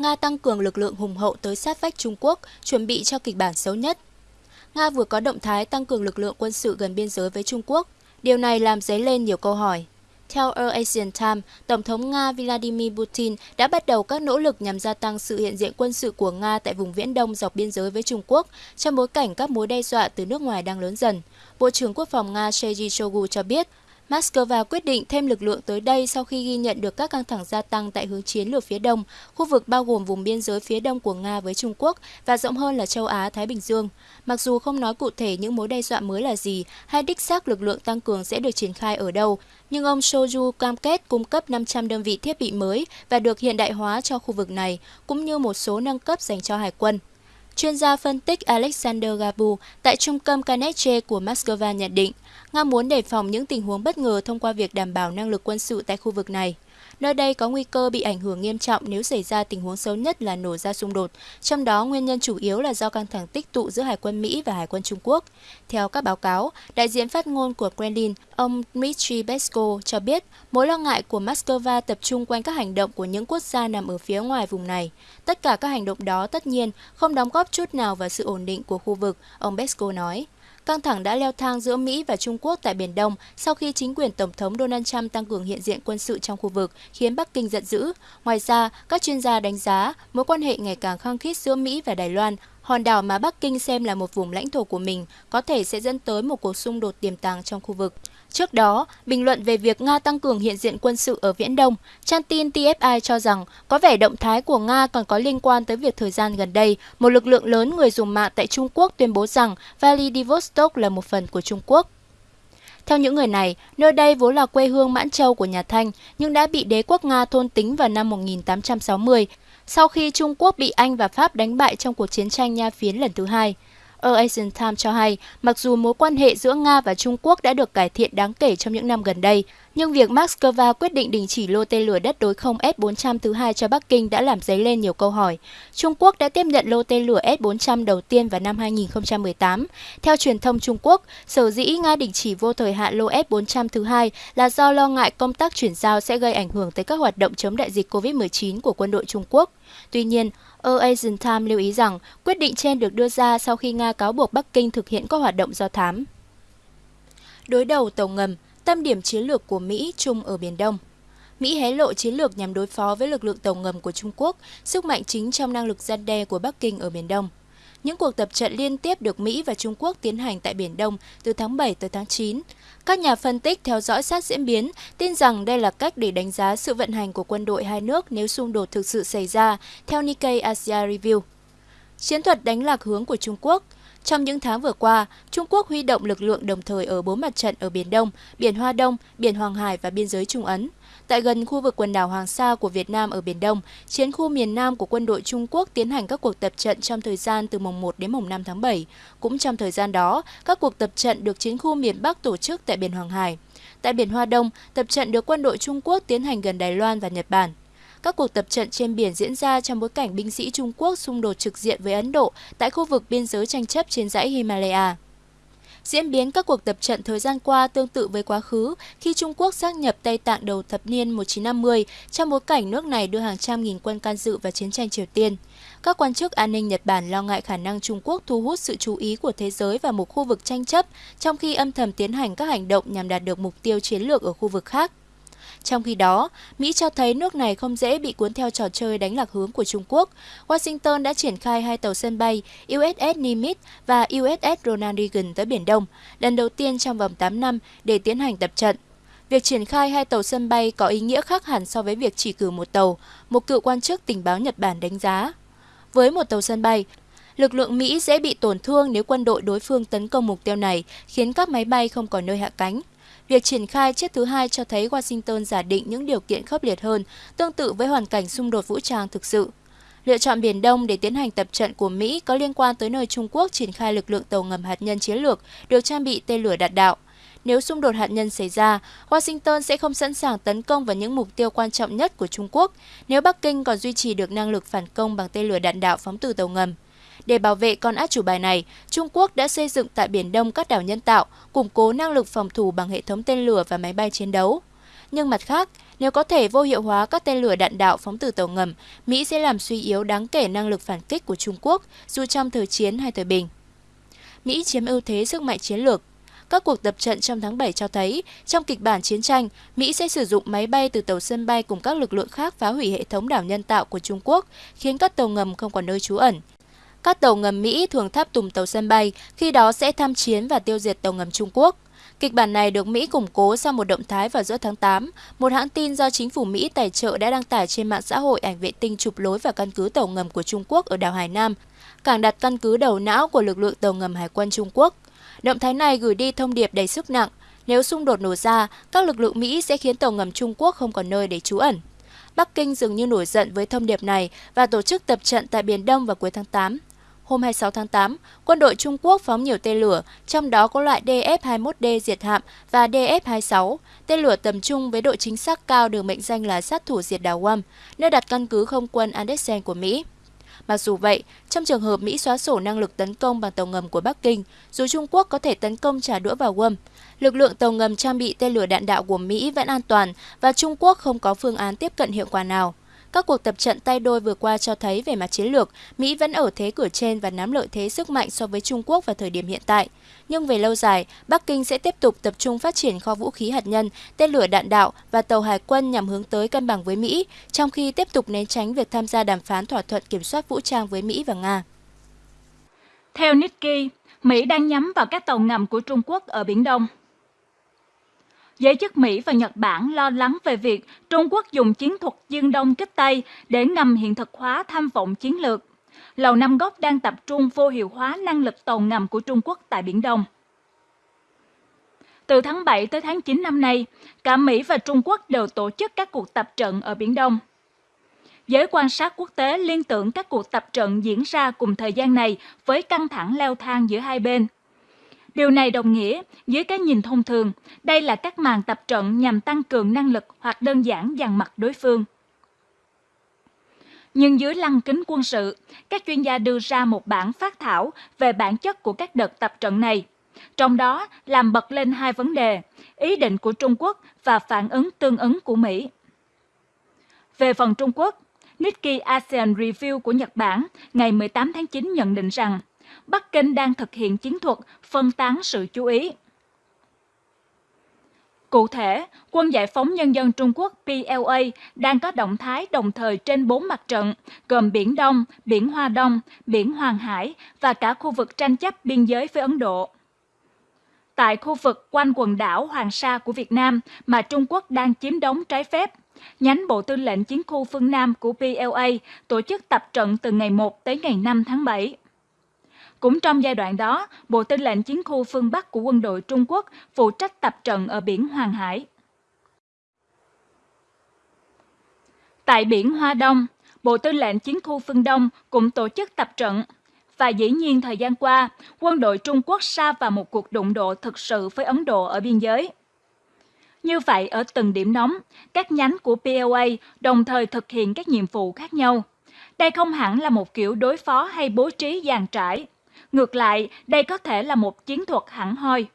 Nga tăng cường lực lượng hùng hậu tới sát vách Trung Quốc, chuẩn bị cho kịch bản xấu nhất. Nga vừa có động thái tăng cường lực lượng quân sự gần biên giới với Trung Quốc. Điều này làm dấy lên nhiều câu hỏi. Theo Asian Times, Tổng thống Nga Vladimir Putin đã bắt đầu các nỗ lực nhằm gia tăng sự hiện diện quân sự của Nga tại vùng Viễn Đông dọc biên giới với Trung Quốc, trong bối cảnh các mối đe dọa từ nước ngoài đang lớn dần. Bộ trưởng Quốc phòng Nga Sergei Shoigu cho biết, Moscow quyết định thêm lực lượng tới đây sau khi ghi nhận được các căng thẳng gia tăng tại hướng chiến lược phía đông, khu vực bao gồm vùng biên giới phía đông của Nga với Trung Quốc và rộng hơn là châu Á-Thái Bình Dương. Mặc dù không nói cụ thể những mối đe dọa mới là gì hay đích xác lực lượng tăng cường sẽ được triển khai ở đâu, nhưng ông Shoju cam kết cung cấp 500 đơn vị thiết bị mới và được hiện đại hóa cho khu vực này, cũng như một số nâng cấp dành cho hải quân. Chuyên gia phân tích Alexander Gabu tại Trung tâm Carnegie của Moscow nhận định, Nga muốn đề phòng những tình huống bất ngờ thông qua việc đảm bảo năng lực quân sự tại khu vực này. Nơi đây có nguy cơ bị ảnh hưởng nghiêm trọng nếu xảy ra tình huống xấu nhất là nổ ra xung đột, trong đó nguyên nhân chủ yếu là do căng thẳng tích tụ giữa Hải quân Mỹ và Hải quân Trung Quốc. Theo các báo cáo, đại diện phát ngôn của Kremlin, ông Dmitry Peskov cho biết mối lo ngại của Moscow tập trung quanh các hành động của những quốc gia nằm ở phía ngoài vùng này. Tất cả các hành động đó tất nhiên không đóng góp chút nào vào sự ổn định của khu vực, ông Peskov nói. Căng thẳng đã leo thang giữa Mỹ và Trung Quốc tại Biển Đông sau khi chính quyền Tổng thống Donald Trump tăng cường hiện diện quân sự trong khu vực, khiến Bắc Kinh giận dữ. Ngoài ra, các chuyên gia đánh giá mối quan hệ ngày càng khăng khít giữa Mỹ và Đài Loan hòn đảo mà Bắc Kinh xem là một vùng lãnh thổ của mình có thể sẽ dẫn tới một cuộc xung đột tiềm tàng trong khu vực. Trước đó, bình luận về việc Nga tăng cường hiện diện quân sự ở Viễn Đông, trang tin TFI cho rằng có vẻ động thái của Nga còn có liên quan tới việc thời gian gần đây, một lực lượng lớn người dùng mạng tại Trung Quốc tuyên bố rằng Vladivostok là một phần của Trung Quốc. Theo những người này, nơi đây vốn là quê hương Mãn Châu của nhà Thanh, nhưng đã bị đế quốc Nga thôn tính vào năm 1860, sau khi Trung Quốc bị Anh và Pháp đánh bại trong cuộc chiến tranh Nha Phiến lần thứ hai. ở Asian Times cho hay, mặc dù mối quan hệ giữa Nga và Trung Quốc đã được cải thiện đáng kể trong những năm gần đây, nhưng việc Moscow quyết định đình chỉ lô tên lửa đất đối không S-400 thứ hai cho Bắc Kinh đã làm dấy lên nhiều câu hỏi. Trung Quốc đã tiếp nhận lô tên lửa S-400 đầu tiên vào năm 2018. Theo truyền thông Trung Quốc, sở dĩ Nga đình chỉ vô thời hạn lô S-400 thứ hai là do lo ngại công tác chuyển giao sẽ gây ảnh hưởng tới các hoạt động chống đại dịch COVID-19 của quân đội Trung Quốc. Tuy nhiên, ở Asian Times lưu ý rằng quyết định trên được đưa ra sau khi Nga cáo buộc Bắc Kinh thực hiện các hoạt động do thám. Đối đầu tàu ngầm, tâm điểm chiến lược của Mỹ chung ở Biển Đông. Mỹ hé lộ chiến lược nhằm đối phó với lực lượng tàu ngầm của Trung Quốc, sức mạnh chính trong năng lực gian đe của Bắc Kinh ở Biển Đông. Những cuộc tập trận liên tiếp được Mỹ và Trung Quốc tiến hành tại Biển Đông từ tháng 7 tới tháng 9. Các nhà phân tích theo dõi sát diễn biến tin rằng đây là cách để đánh giá sự vận hành của quân đội hai nước nếu xung đột thực sự xảy ra, theo Nikkei Asia Review. Chiến thuật đánh lạc hướng của Trung Quốc – trong những tháng vừa qua, Trung Quốc huy động lực lượng đồng thời ở bốn mặt trận ở Biển Đông, Biển Hoa Đông, Biển Hoàng Hải và biên giới Trung Ấn. Tại gần khu vực quần đảo Hoàng Sa của Việt Nam ở Biển Đông, chiến khu miền Nam của quân đội Trung Quốc tiến hành các cuộc tập trận trong thời gian từ mùng 1 đến mùng 5 tháng 7. Cũng trong thời gian đó, các cuộc tập trận được chiến khu miền Bắc tổ chức tại Biển Hoàng Hải. Tại Biển Hoa Đông, tập trận được quân đội Trung Quốc tiến hành gần Đài Loan và Nhật Bản. Các cuộc tập trận trên biển diễn ra trong bối cảnh binh sĩ Trung Quốc xung đột trực diện với Ấn Độ tại khu vực biên giới tranh chấp trên dãy Himalaya. Diễn biến các cuộc tập trận thời gian qua tương tự với quá khứ khi Trung Quốc xác nhập Tây Tạng đầu thập niên 1950 trong bối cảnh nước này đưa hàng trăm nghìn quân can dự vào chiến tranh Triều Tiên. Các quan chức an ninh Nhật Bản lo ngại khả năng Trung Quốc thu hút sự chú ý của thế giới vào một khu vực tranh chấp, trong khi âm thầm tiến hành các hành động nhằm đạt được mục tiêu chiến lược ở khu vực khác. Trong khi đó, Mỹ cho thấy nước này không dễ bị cuốn theo trò chơi đánh lạc hướng của Trung Quốc. Washington đã triển khai hai tàu sân bay USS Nimitz và USS Ronald Reagan tới Biển Đông, lần đầu tiên trong vòng 8 năm để tiến hành tập trận. Việc triển khai hai tàu sân bay có ý nghĩa khác hẳn so với việc chỉ cử một tàu, một cựu quan chức tình báo Nhật Bản đánh giá. Với một tàu sân bay, lực lượng Mỹ dễ bị tổn thương nếu quân đội đối phương tấn công mục tiêu này, khiến các máy bay không còn nơi hạ cánh. Việc triển khai chiếc thứ hai cho thấy Washington giả định những điều kiện khốc liệt hơn, tương tự với hoàn cảnh xung đột vũ trang thực sự. Lựa chọn Biển Đông để tiến hành tập trận của Mỹ có liên quan tới nơi Trung Quốc triển khai lực lượng tàu ngầm hạt nhân chiến lược được trang bị tên lửa đạn đạo. Nếu xung đột hạt nhân xảy ra, Washington sẽ không sẵn sàng tấn công vào những mục tiêu quan trọng nhất của Trung Quốc nếu Bắc Kinh còn duy trì được năng lực phản công bằng tên lửa đạn đạo phóng từ tàu ngầm. Để bảo vệ con át chủ bài này, Trung Quốc đã xây dựng tại Biển Đông các đảo nhân tạo, củng cố năng lực phòng thủ bằng hệ thống tên lửa và máy bay chiến đấu. Nhưng mặt khác, Nếu có thể vô hiệu hóa các tên lửa đạn đạo phóng từ tàu ngầm, Mỹ sẽ làm suy yếu đáng kể năng lực phản kích của Trung Quốc, dù trong thời chiến hay thời bình. Mỹ chiếm ưu thế sức mạnh chiến lược. Các cuộc tập trận trong tháng 7 cho thấy, trong kịch bản chiến tranh, Mỹ sẽ sử dụng máy bay từ tàu sân bay cùng các lực lượng khác phá hủy hệ thống đảo nhân tạo của Trung Quốc, khiến các tàu ngầm không còn nơi trú ẩn. Các tàu ngầm Mỹ thường tháp tùng tàu sân bay, khi đó sẽ tham chiến và tiêu diệt tàu ngầm Trung Quốc. Kịch bản này được Mỹ củng cố sau một động thái vào giữa tháng 8. Một hãng tin do chính phủ Mỹ tài trợ đã đăng tải trên mạng xã hội ảnh vệ tinh chụp lối vào căn cứ tàu ngầm của Trung Quốc ở đảo Hải Nam, cảng đặt căn cứ đầu não của lực lượng tàu ngầm Hải quân Trung Quốc. Động thái này gửi đi thông điệp đầy sức nặng. Nếu xung đột nổ ra, các lực lượng Mỹ sẽ khiến tàu ngầm Trung Quốc không còn nơi để trú ẩn. Bắc Kinh dường như nổi giận với thông điệp này và tổ chức tập trận tại Biển Đông vào cuối tháng 8. Hôm 26 tháng 8, quân đội Trung Quốc phóng nhiều tên lửa, trong đó có loại DF-21D diệt hạm và DF-26, tên lửa tầm trung với độ chính xác cao được mệnh danh là sát thủ diệt đảo Guam, nơi đặt căn cứ không quân Andersen của Mỹ. Mặc dù vậy, trong trường hợp Mỹ xóa sổ năng lực tấn công bằng tàu ngầm của Bắc Kinh, dù Trung Quốc có thể tấn công trả đũa vào Guam, lực lượng tàu ngầm trang bị tên lửa đạn đạo của Mỹ vẫn an toàn và Trung Quốc không có phương án tiếp cận hiệu quả nào. Các cuộc tập trận tay đôi vừa qua cho thấy về mặt chiến lược, Mỹ vẫn ở thế cửa trên và nắm lợi thế sức mạnh so với Trung Quốc vào thời điểm hiện tại. Nhưng về lâu dài, Bắc Kinh sẽ tiếp tục tập trung phát triển kho vũ khí hạt nhân, tên lửa đạn đạo và tàu hải quân nhằm hướng tới cân bằng với Mỹ, trong khi tiếp tục né tránh việc tham gia đàm phán thỏa thuận kiểm soát vũ trang với Mỹ và Nga. Theo Nikkei, Mỹ đang nhắm vào các tàu ngầm của Trung Quốc ở Biển Đông. Giới chức Mỹ và Nhật Bản lo lắng về việc Trung Quốc dùng chiến thuật dương đông kích Tây để ngầm hiện thực hóa tham vọng chiến lược. Lầu Năm Góc đang tập trung vô hiệu hóa năng lực tàu ngầm của Trung Quốc tại Biển Đông. Từ tháng 7 tới tháng 9 năm nay, cả Mỹ và Trung Quốc đều tổ chức các cuộc tập trận ở Biển Đông. Giới quan sát quốc tế liên tưởng các cuộc tập trận diễn ra cùng thời gian này với căng thẳng leo thang giữa hai bên – Điều này đồng nghĩa, dưới cái nhìn thông thường, đây là các màn tập trận nhằm tăng cường năng lực hoặc đơn giản dàn mặt đối phương. Nhưng dưới lăng kính quân sự, các chuyên gia đưa ra một bản phát thảo về bản chất của các đợt tập trận này. Trong đó làm bật lên hai vấn đề, ý định của Trung Quốc và phản ứng tương ứng của Mỹ. Về phần Trung Quốc, Nikkei ASEAN Review của Nhật Bản ngày 18 tháng 9 nhận định rằng Bắc Kinh đang thực hiện chiến thuật phân tán sự chú ý. Cụ thể, Quân Giải phóng Nhân dân Trung Quốc PLA đang có động thái đồng thời trên bốn mặt trận, gồm Biển Đông, Biển Hoa Đông, Biển Hoàng Hải và cả khu vực tranh chấp biên giới với Ấn Độ. Tại khu vực quanh quần đảo Hoàng Sa của Việt Nam mà Trung Quốc đang chiếm đóng trái phép, nhánh Bộ Tư lệnh Chiến khu phương Nam của PLA tổ chức tập trận từ ngày 1 tới ngày 5 tháng 7. Cũng trong giai đoạn đó, Bộ Tư lệnh Chiến khu phương Bắc của quân đội Trung Quốc phụ trách tập trận ở biển Hoàng Hải. Tại biển Hoa Đông, Bộ Tư lệnh Chiến khu phương Đông cũng tổ chức tập trận. Và dĩ nhiên thời gian qua, quân đội Trung Quốc sa vào một cuộc đụng độ thực sự với Ấn Độ ở biên giới. Như vậy, ở từng điểm nóng, các nhánh của PLA đồng thời thực hiện các nhiệm vụ khác nhau. Đây không hẳn là một kiểu đối phó hay bố trí dàn trải. Ngược lại, đây có thể là một chiến thuật hẳn hoi.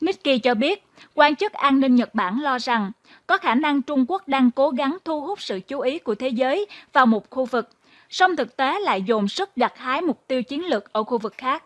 Nikkei cho biết, quan chức an ninh Nhật Bản lo rằng có khả năng Trung Quốc đang cố gắng thu hút sự chú ý của thế giới vào một khu vực, song thực tế lại dồn sức gặt hái mục tiêu chiến lược ở khu vực khác.